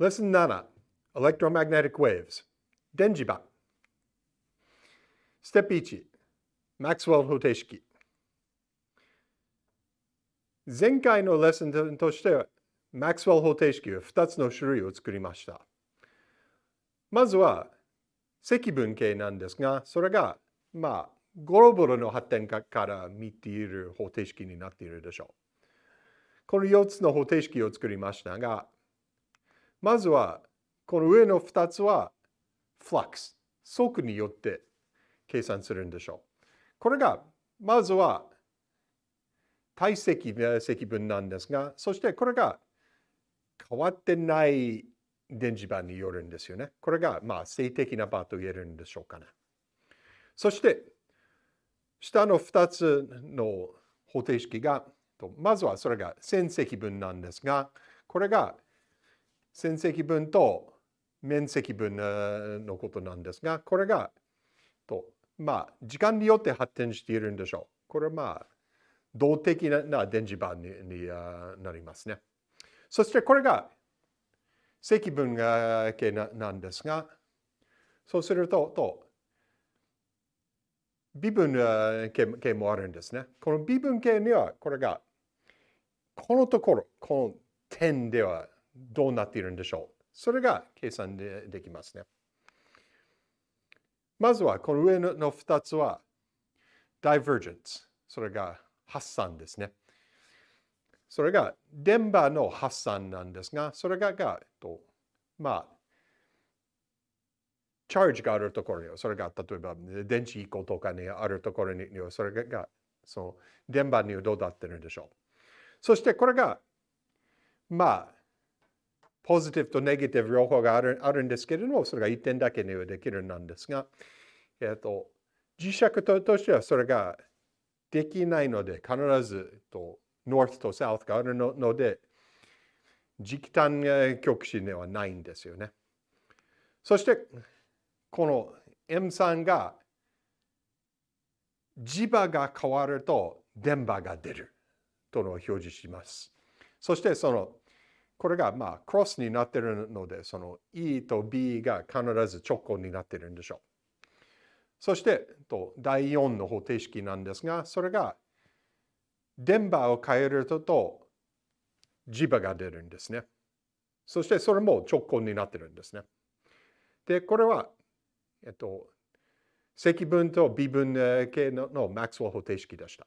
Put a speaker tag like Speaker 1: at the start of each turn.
Speaker 1: Lesson 7 Electromagnetic Waves. 電磁場ステップ1マクスウェル方程式前回のレッスンとしてはマクスウェル方程式は2つの種類を作りました。まずは積分形なんですが、それがまあゴロボロの発展から見ている方程式になっているでしょう。この4つの方程式を作りましたが、まずは、この上の2つは、フラックス、速によって計算するんでしょう。これが、まずは、体積積分なんですが、そしてこれが変わってない電磁場によるんですよね。これが、まあ、静的な場と言えるんでしょうかね。そして、下の2つの方程式が、まずはそれが線積分なんですが、これが線積分と面積分のことなんですが、これが、とまあ、時間によって発展しているんでしょう。これはまあ、動的な電磁場になりますね。そしてこれが積分系なんですが、そうすると、と微分系もあるんですね。この微分系には、これが、このところ、この点ではどうなっているんでしょう。それが計算でできますね。まずはこの上の2つは divergence。それが発散ですね。それが電波の発散なんですが、それががえっとまあ、チャージがあるところに、それが例えば電池1個とかにあるところに、それがその電波にどうなってるんでしょう。そしてこれがまあポジティブとネガティブ両方があるあるんですけれども、それが1点だけにはできるなんですが、えっと、磁石ととしてはそれができないので、必ずと North と South があるので、磁気単極子ではないんですよね。そして、この M3 が磁場が変わると電波が出るとの表示します。そしてそのこれがまあクロスになってるので、その E と B が必ず直行になってるんでしょう。そしてと第4の方程式なんですが、それが電波を変えると磁場が出るんですね。そしてそれも直行になってるんですね。で、これは、えっと、積分と微分系ののマックスウェル方程式でした。